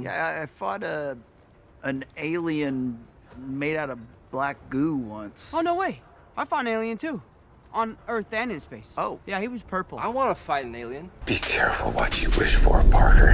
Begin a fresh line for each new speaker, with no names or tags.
Yeah, I, fought a an alien made out of black goo once.
Oh, no way. I fought an alien, too. On Earth and in space.
Oh.
Yeah, he was purple.
I want to fight an alien.
Be careful what you wish for, Parker.